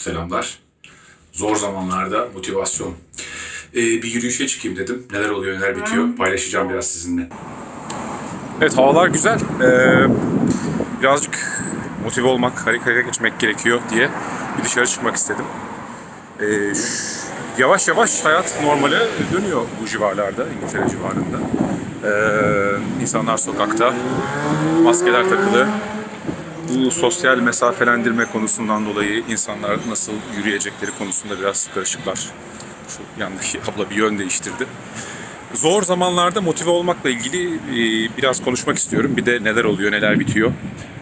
Selamlar. Zor zamanlarda motivasyon. Ee, bir yürüyüşe çıkayım dedim. Neler oluyor, neler bitiyor paylaşacağım biraz sizinle. Evet havalar güzel. Ee, birazcık motive olmak, harekete geçmek gerekiyor diye bir dışarı çıkmak istedim. Ee, yavaş yavaş hayat normale dönüyor bu civarlarda, İngiltere civarında. Ee, insanlar sokakta, maskeler takılı, bu sosyal mesafelendirme konusundan dolayı insanlar nasıl yürüyecekleri konusunda biraz karışıklar. Şu yandaki abla bir yön değiştirdi. Zor zamanlarda motive olmakla ilgili e, biraz konuşmak istiyorum. Bir de neler oluyor, neler bitiyor.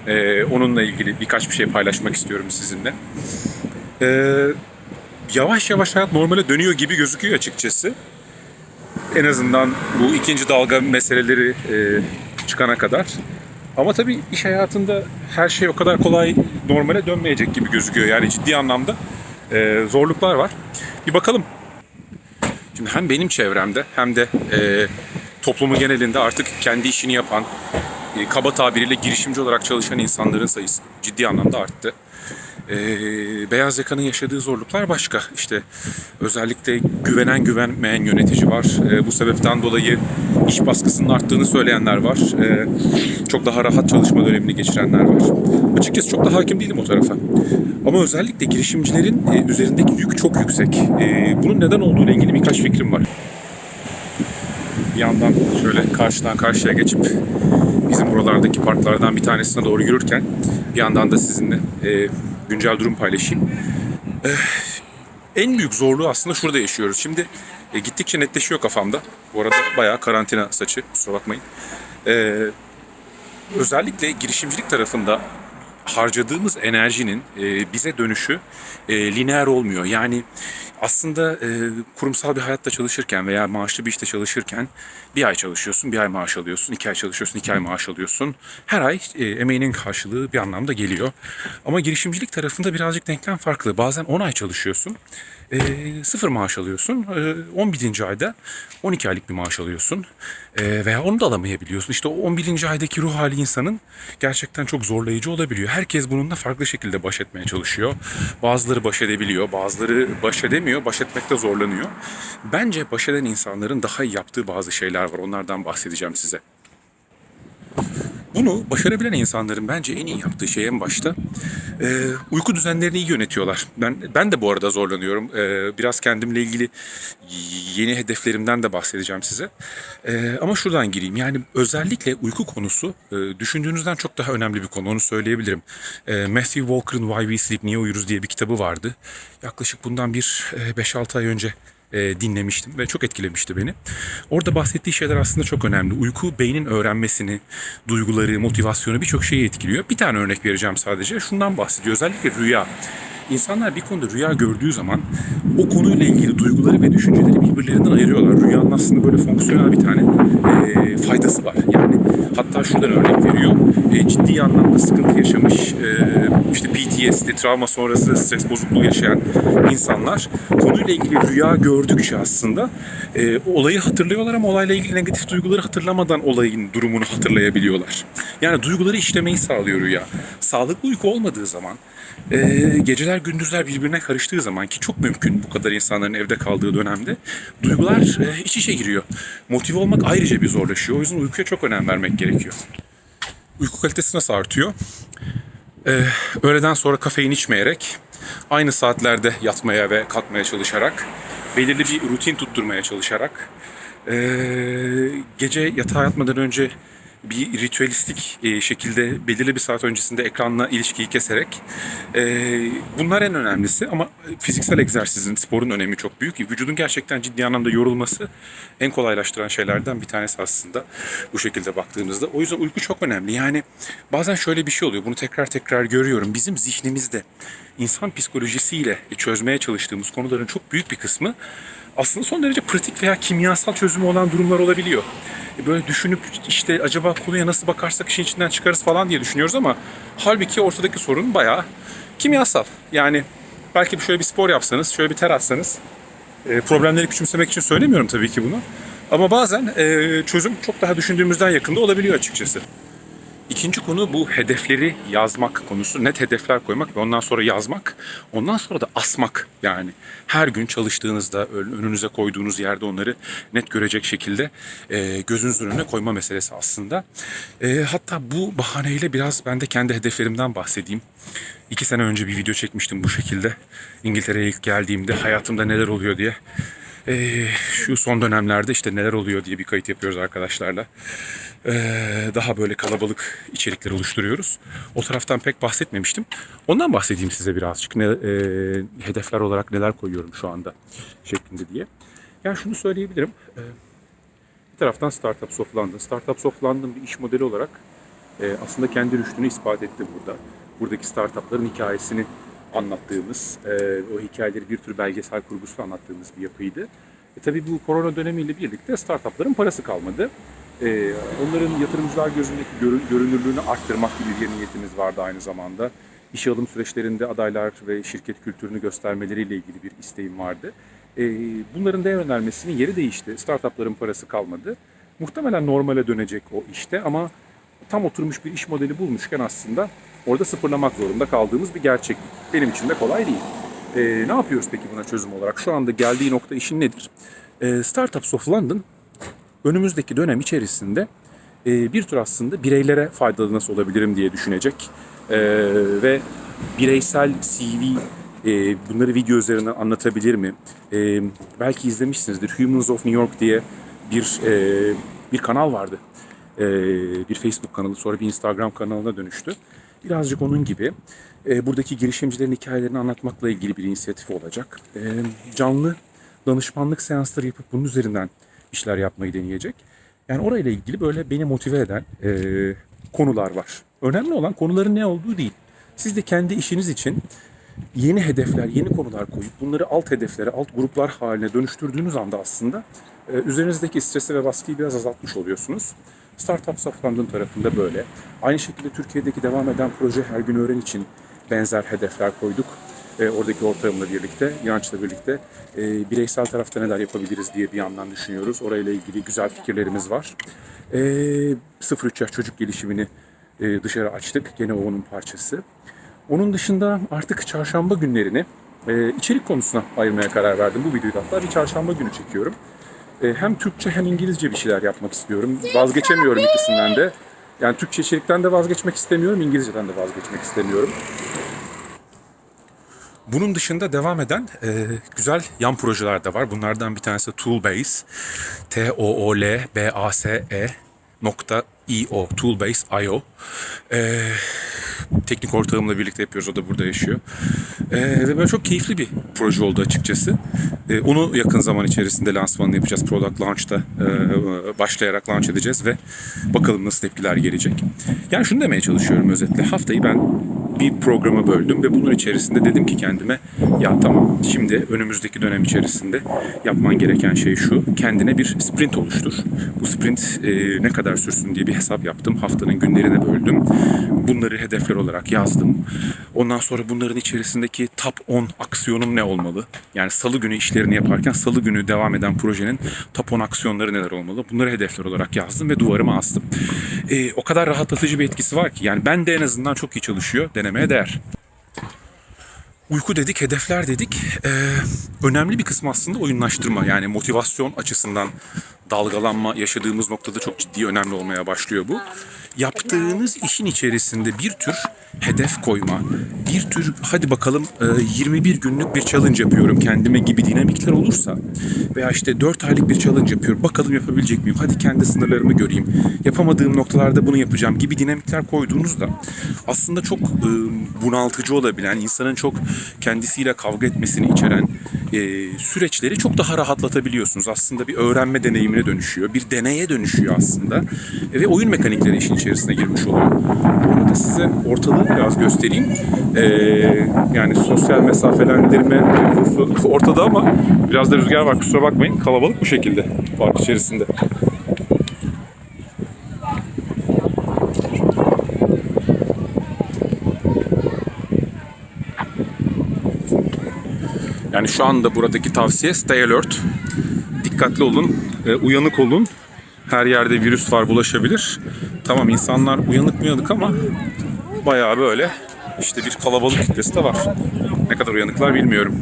E, onunla ilgili birkaç bir şey paylaşmak istiyorum sizinle. E, yavaş yavaş hayat normale dönüyor gibi gözüküyor açıkçası. En azından bu ikinci dalga meseleleri çıkana kadar. Ama tabii iş hayatında her şey o kadar kolay normale dönmeyecek gibi gözüküyor. Yani ciddi anlamda e, zorluklar var. Bir bakalım. Şimdi hem benim çevremde hem de e, toplumu genelinde artık kendi işini yapan, e, kaba tabiriyle girişimci olarak çalışan insanların sayısı ciddi anlamda arttı. E, beyaz yakanın yaşadığı zorluklar başka. İşte özellikle güvenen güvenmeyen yönetici var. E, bu sebepten dolayı iş baskısının arttığını söyleyenler var. E, çok daha rahat çalışma dönemini geçirenler var. Açıkçası çok da hakim değilim o tarafa. Ama özellikle girişimcilerin e, üzerindeki yük çok yüksek. E, bunun neden olduğuyla ilgili birkaç fikrim var. Bir yandan şöyle karşıdan karşıya geçip bizim buralardaki parklardan bir tanesine doğru yürürken bir yandan da sizinle e, güncel durum paylaşayım. E, en büyük zorluğu aslında şurada yaşıyoruz. Şimdi e, gittikçe netleşiyor kafamda. Bu arada bayağı karantina saçı kusura bakmayın. E, özellikle girişimcilik tarafında harcadığımız enerjinin e, bize dönüşü e, lineer olmuyor. Yani aslında e, kurumsal bir hayatta çalışırken veya maaşlı bir işte çalışırken bir ay çalışıyorsun, bir ay maaş alıyorsun, iki ay çalışıyorsun, iki ay maaş alıyorsun. Her ay emeğinin karşılığı bir anlamda geliyor. Ama girişimcilik tarafında birazcık denklem farklı. Bazen 10 ay çalışıyorsun, e, sıfır maaş alıyorsun. E, 11. ayda 12 aylık bir maaş alıyorsun. E, veya onu da alamayabiliyorsun. İşte o 11. aydaki ruh hali insanın gerçekten çok zorlayıcı olabiliyor. Herkes bununla farklı şekilde baş etmeye çalışıyor. Bazıları baş edebiliyor, bazıları baş edemiyor, baş etmekte zorlanıyor. Bence baş eden insanların daha iyi yaptığı bazı şeyler var. Onlardan bahsedeceğim size. Bunu başarabilen insanların bence en iyi yaptığı şey en başta e, uyku düzenlerini iyi yönetiyorlar. Ben ben de bu arada zorlanıyorum. E, biraz kendimle ilgili yeni hedeflerimden de bahsedeceğim size. E, ama şuradan gireyim. Yani özellikle uyku konusu e, düşündüğünüzden çok daha önemli bir konu. Onu söyleyebilirim. E, Matthew Walker'ın Why We Sleep Niye Uyuruz diye bir kitabı vardı. Yaklaşık bundan bir e, 5-6 ay önce e, dinlemiştim ve çok etkilemişti beni. Orada bahsettiği şeyler aslında çok önemli. Uyku beynin öğrenmesini, duyguları, motivasyonu birçok şeyi etkiliyor. Bir tane örnek vereceğim sadece. Şundan bahsediyor. Özellikle rüya. İnsanlar bir konuda rüya gördüğü zaman o konuyla ilgili duyguları ve düşünceleri birbirlerinden ayırıyorlar. Rüyanın aslında böyle fonksiyonel bir tane e, faydası var. Yani hatta şuradan örnek veriyor. E, ciddi anlamda sıkıntı yaşamış, e, işte PTSD, travma sonrası stres bozukluğu yaşayan insanlar konuyla ilgili rüya gördükçe aslında e, olayı hatırlıyorlar ama olayla ilgili negatif duyguları hatırlamadan olayın durumunu hatırlayabiliyorlar. Yani duyguları işlemeyi sağlıyor rüya. Sağlıklı uyku olmadığı zaman e, geceler gündüzler birbirine karıştığı zaman ki çok mümkün bu kadar insanların evde kaldığı dönemde duygular e, iç içe giriyor. Motive olmak ayrıca bir zorlaşıyor. O yüzden uykuya çok önem vermek gerekiyor. Uyku kalitesi nasıl artıyor? Ee, öğleden sonra kafein içmeyerek, aynı saatlerde yatmaya ve kalkmaya çalışarak, belirli bir rutin tutturmaya çalışarak, ee, gece yatağa yatmadan önce bir ritüelistik e, şekilde belirli bir saat öncesinde ekranla ilişkiyi keserek e, bunlar en önemlisi ama fiziksel egzersizin, sporun önemi çok büyük. Vücudun gerçekten ciddi anlamda yorulması en kolaylaştıran şeylerden bir tanesi aslında bu şekilde baktığımızda. O yüzden uyku çok önemli. Yani bazen şöyle bir şey oluyor. Bunu tekrar tekrar görüyorum. Bizim zihnimizde insan psikolojisiyle çözmeye çalıştığımız konuların çok büyük bir kısmı aslında son derece pratik veya kimyasal çözümü olan durumlar olabiliyor. E, Böyle düşünüp işte acaba konuya nasıl bakarsak işin içinden çıkarız falan diye düşünüyoruz ama halbuki ortadaki sorun bayağı kimyasal. Yani belki şöyle bir spor yapsanız, şöyle bir ter atsanız e, problemleri küçümsemek için söylemiyorum tabii ki bunu. Ama bazen e, çözüm çok daha düşündüğümüzden yakında olabiliyor açıkçası. İkinci konu bu hedefleri yazmak konusu. Net hedefler koymak ve ondan sonra yazmak. Ondan sonra da asmak. Yani her gün çalıştığınızda ön- önünüze koyduğunuz yerde onları net görecek şekilde e, gözünüzün önüne koyma meselesi aslında. E, hatta bu bahaneyle biraz ben de kendi hedeflerimden bahsedeyim. İki sene önce bir video çekmiştim bu şekilde. İngiltere'ye ilk geldiğimde hayatımda neler oluyor diye. Ee, şu son dönemlerde işte neler oluyor diye bir kayıt yapıyoruz arkadaşlarla. Ee, daha böyle kalabalık içerikler oluşturuyoruz. O taraftan pek bahsetmemiştim. Ondan bahsedeyim size birazcık. Ne, e, hedefler olarak neler koyuyorum şu anda şeklinde diye. Yani şunu söyleyebilirim. Ee, bir taraftan Startups of London. Startups of London bir iş modeli olarak e, aslında kendi rüştünü ispat etti burada. Buradaki startupların hikayesini anlattığımız, e, o hikayeleri bir tür belgesel kurgusuyla anlattığımız bir yapıydı. E, tabii bu korona dönemiyle birlikte startupların parası kalmadı. E, onların yatırımcılar gözündeki görü- görünürlüğünü arttırmak gibi bir niyetimiz vardı aynı zamanda. İşe alım süreçlerinde adaylar ve şirket kültürünü göstermeleriyle ilgili bir isteğim vardı. E, bunların değer önermesinin yeri değişti. Startupların parası kalmadı. Muhtemelen normale dönecek o işte ama tam oturmuş bir iş modeli bulmuşken aslında orada sıfırlamak zorunda kaldığımız bir gerçeklik. Benim için de kolay değil. Ee, ne yapıyoruz peki buna çözüm olarak? Şu anda geldiği nokta işin nedir? Ee, Startups of London önümüzdeki dönem içerisinde e, bir tür aslında bireylere faydalı nasıl olabilirim diye düşünecek Ee, ve bireysel CV e, bunları video üzerinden anlatabilir mi? E, belki izlemişsinizdir. Humans of New York diye bir e, bir kanal vardı. E, bir Facebook kanalı sonra bir Instagram kanalına dönüştü. Birazcık onun gibi e, buradaki girişimcilerin hikayelerini anlatmakla ilgili bir inisiyatif olacak. E, canlı danışmanlık seansları yapıp bunun üzerinden işler yapmayı deneyecek. Yani orayla ilgili böyle beni motive eden e, konular var. Önemli olan konuların ne olduğu değil. Siz de kendi işiniz için yeni hedefler, yeni konular koyup bunları alt hedeflere, alt gruplar haline dönüştürdüğünüz anda aslında e, üzerinizdeki stresi ve baskıyı biraz azaltmış oluyorsunuz. Startups of London tarafında böyle. Aynı şekilde Türkiye'deki devam eden proje Her Gün Öğren için benzer hedefler koyduk. E, oradaki ortağımla birlikte, İnanç'la birlikte e, bireysel tarafta neler yapabiliriz diye bir yandan düşünüyoruz. Orayla ilgili güzel fikirlerimiz var. E, 0-3 yaş çocuk gelişimini e, dışarı açtık. Gene o onun parçası. Onun dışında artık çarşamba günlerini e, içerik konusuna ayırmaya karar verdim. Bu videoyu hatta bir çarşamba günü çekiyorum. E, hem Türkçe hem İngilizce bir şeyler yapmak istiyorum. Vazgeçemiyorum ikisinden de. Yani Türkçe içerikten de vazgeçmek istemiyorum, İngilizceden de vazgeçmek istemiyorum. Bunun dışında devam eden e, güzel yan projeler de var. Bunlardan bir tanesi Toolbase. T-O-O-L-B-A-S-E nokta io Toolbase.io e, teknik ortağımla birlikte yapıyoruz. O da burada yaşıyor. E, ve böyle çok keyifli bir proje oldu açıkçası. E, onu yakın zaman içerisinde lansmanını yapacağız. Product Launch'ta e, başlayarak launch edeceğiz ve bakalım nasıl tepkiler gelecek. Yani şunu demeye çalışıyorum özetle. Haftayı ben bir programa böldüm ve bunun içerisinde dedim ki kendime ya tamam şimdi önümüzdeki dönem içerisinde yapman gereken şey şu kendine bir sprint oluştur. Bu sprint e, ne kadar sürsün diye bir hesap yaptım. Haftanın günlerine böldüm. Bunları hedefler olarak yazdım. Ondan sonra bunların içerisindeki top 10 aksiyonum ne olmalı? Yani salı günü işlerini yaparken salı günü devam eden projenin top 10 aksiyonları neler olmalı? Bunları hedefler olarak yazdım ve duvarıma astım. E, o kadar rahatlatıcı bir etkisi var ki yani ben de en azından çok iyi çalışıyor. Denemeye değer. Uyku dedik, hedefler dedik. Ee, önemli bir kısmı aslında oyunlaştırma. Yani motivasyon açısından dalgalanma yaşadığımız noktada çok ciddi önemli olmaya başlıyor bu. Yaptığınız işin içerisinde bir tür hedef koyma, bir tür hadi bakalım e, 21 günlük bir challenge yapıyorum kendime gibi dinamikler olursa veya işte 4 aylık bir challenge yapıyorum bakalım yapabilecek miyim? Hadi kendi sınırlarımı göreyim. Yapamadığım noktalarda bunu yapacağım gibi dinamikler koyduğunuzda aslında çok e, bunaltıcı olabilen, insanın çok kendisiyle kavga etmesini içeren e, süreçleri çok daha rahatlatabiliyorsunuz. Aslında bir öğrenme deneyimine dönüşüyor. Bir deneye dönüşüyor aslında. E, ve oyun mekanikleri işin içerisine girmiş oluyor. Bu arada size ortalığı biraz göstereyim. E, yani sosyal mesafelendirme ortada ama biraz da rüzgar var kusura bakmayın. Kalabalık bu şekilde park içerisinde. Yani şu anda buradaki tavsiye stay alert. Dikkatli olun, e, uyanık olun. Her yerde virüs var bulaşabilir. Tamam insanlar uyanık uyanık ama bayağı böyle işte bir kalabalık kitlesi de var. Ne kadar uyanıklar bilmiyorum.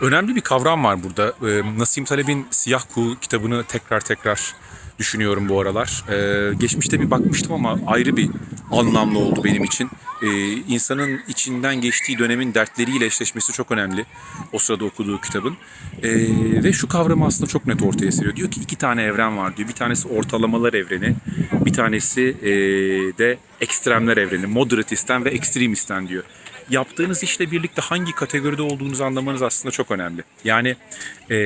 Önemli bir kavram var burada. Ee, Nasim Taleb'in Siyah Kuğu kitabını tekrar tekrar düşünüyorum bu aralar. Ee, geçmişte bir bakmıştım ama ayrı bir anlamlı oldu benim için. Ee, insanın içinden geçtiği dönemin dertleriyle eşleşmesi çok önemli. O sırada okuduğu kitabın. Ee, ve şu kavramı aslında çok net ortaya seriyor. Diyor ki iki tane evren var diyor. Bir tanesi ortalamalar evreni. Bir tanesi ee, de ekstremler evreni. Moderatisten ve ekstremisten diyor yaptığınız işle birlikte hangi kategoride olduğunuzu anlamanız aslında çok önemli. Yani e,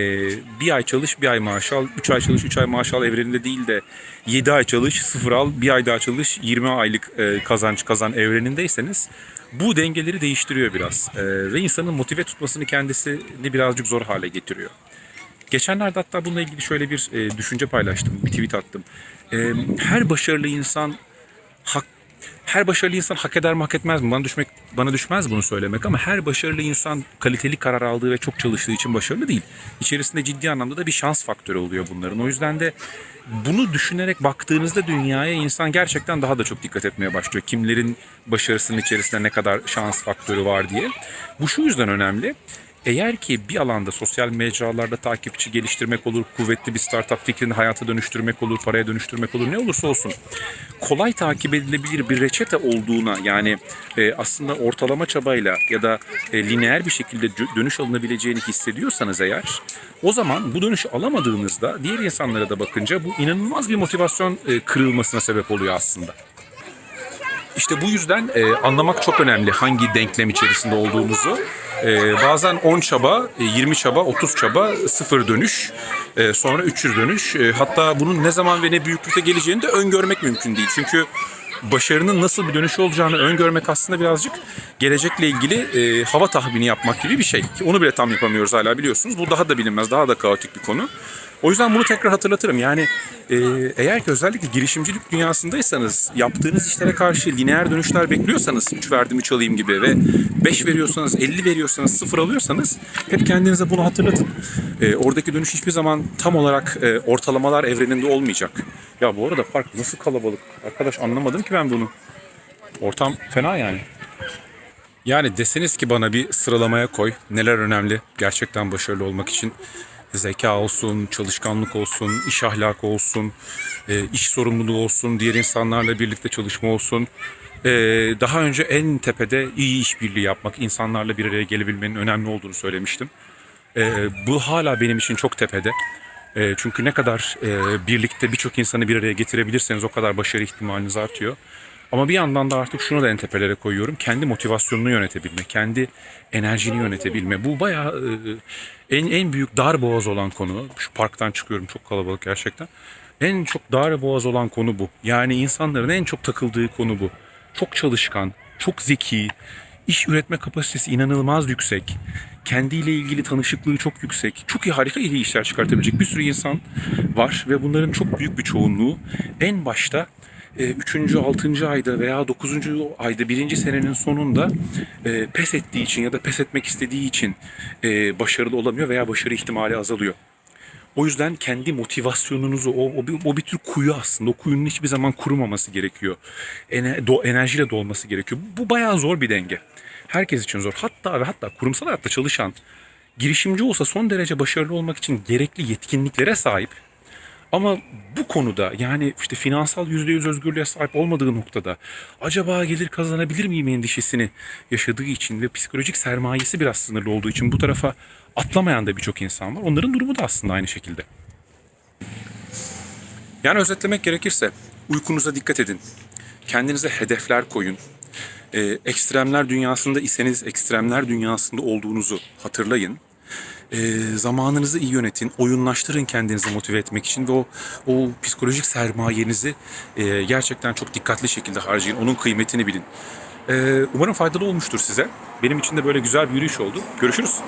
bir ay çalış, bir ay maaş al, üç ay çalış, üç ay maaş al evreninde değil de yedi ay çalış, sıfır al, bir ay daha çalış, 20 aylık e, kazanç kazan evrenindeyseniz bu dengeleri değiştiriyor biraz. E, ve insanın motive tutmasını kendisini birazcık zor hale getiriyor. Geçenlerde hatta bununla ilgili şöyle bir e, düşünce paylaştım, bir tweet attım. E, her başarılı insan her başarılı insan hak eder mi hak etmez mi? Bana düşmek bana düşmez bunu söylemek ama her başarılı insan kaliteli karar aldığı ve çok çalıştığı için başarılı değil. İçerisinde ciddi anlamda da bir şans faktörü oluyor bunların. O yüzden de bunu düşünerek baktığınızda dünyaya insan gerçekten daha da çok dikkat etmeye başlıyor. Kimlerin başarısının içerisinde ne kadar şans faktörü var diye. Bu şu yüzden önemli. Eğer ki bir alanda sosyal mecralarda takipçi geliştirmek olur, kuvvetli bir startup fikrini hayata dönüştürmek olur, paraya dönüştürmek olur ne olursa olsun kolay takip edilebilir bir reçete olduğuna yani e, aslında ortalama çabayla ya da e, lineer bir şekilde dö- dönüş alınabileceğini hissediyorsanız eğer o zaman bu dönüşü alamadığınızda diğer insanlara da bakınca bu inanılmaz bir motivasyon e, kırılmasına sebep oluyor aslında. İşte bu yüzden e, anlamak çok önemli hangi denklem içerisinde olduğumuzu. E, bazen 10 çaba, e, 20 çaba, 30 çaba, 0 dönüş, e, sonra 300 dönüş. E, hatta bunun ne zaman ve ne büyüklükte geleceğini de öngörmek mümkün değil. Çünkü başarının nasıl bir dönüşü olacağını öngörmek aslında birazcık gelecekle ilgili e, hava tahmini yapmak gibi bir şey. Onu bile tam yapamıyoruz hala biliyorsunuz. Bu daha da bilinmez, daha da kaotik bir konu. O yüzden bunu tekrar hatırlatırım. Yani e, eğer ki özellikle girişimcilik dünyasındaysanız yaptığınız işlere karşı lineer dönüşler bekliyorsanız 3 verdim 3 alayım gibi ve 5 veriyorsanız 50 veriyorsanız 0 alıyorsanız hep kendinize bunu hatırlatın. E, oradaki dönüş hiçbir zaman tam olarak e, ortalamalar evreninde olmayacak. Ya bu arada park nasıl kalabalık? Arkadaş anlamadım ki ben bunu. Ortam fena yani. Yani deseniz ki bana bir sıralamaya koy. Neler önemli gerçekten başarılı olmak için. Zeka olsun, çalışkanlık olsun, iş ahlakı olsun, e, iş sorumluluğu olsun, diğer insanlarla birlikte çalışma olsun. E, daha önce en tepede iyi işbirliği yapmak, insanlarla bir araya gelebilmenin önemli olduğunu söylemiştim. E, bu hala benim için çok tepede. Çünkü ne kadar birlikte birçok insanı bir araya getirebilirseniz o kadar başarı ihtimaliniz artıyor. Ama bir yandan da artık şunu da en tepelere koyuyorum. Kendi motivasyonunu yönetebilme, kendi enerjini yönetebilme. Bu bayağı e, en en büyük dar boğaz olan konu. Şu parktan çıkıyorum çok kalabalık gerçekten. En çok dar boğaz olan konu bu. Yani insanların en çok takıldığı konu bu. Çok çalışkan, çok zeki, iş üretme kapasitesi inanılmaz yüksek. Kendiyle ilgili tanışıklığı çok yüksek. Çok iyi harika iyi işler çıkartabilecek bir sürü insan var ve bunların çok büyük bir çoğunluğu en başta 3. 6. ayda veya 9. ayda 1. senenin sonunda e, pes ettiği için ya da pes etmek istediği için e, başarılı olamıyor veya başarı ihtimali azalıyor. O yüzden kendi motivasyonunuzu, o, o, bir, o bir tür kuyu aslında. O kuyunun hiçbir zaman kurumaması gerekiyor. Ener, do, enerjiyle dolması gerekiyor. Bu bayağı zor bir denge. Herkes için zor. Hatta ve hatta kurumsal hayatta çalışan girişimci olsa son derece başarılı olmak için gerekli yetkinliklere sahip. Ama bu konuda yani işte finansal %100 özgürlüğe sahip olmadığı noktada acaba gelir kazanabilir miyim endişesini yaşadığı için ve psikolojik sermayesi biraz sınırlı olduğu için bu tarafa atlamayan da birçok insan var. Onların durumu da aslında aynı şekilde. Yani özetlemek gerekirse uykunuza dikkat edin. Kendinize hedefler koyun. Ee, ekstremler dünyasında iseniz ekstremler dünyasında olduğunuzu hatırlayın. Ee, zamanınızı iyi yönetin, oyunlaştırın kendinizi motive etmek için ve o, o psikolojik sermayenizi e, gerçekten çok dikkatli şekilde harcayın. Onun kıymetini bilin. Ee, umarım faydalı olmuştur size. Benim için de böyle güzel bir yürüyüş oldu. Görüşürüz.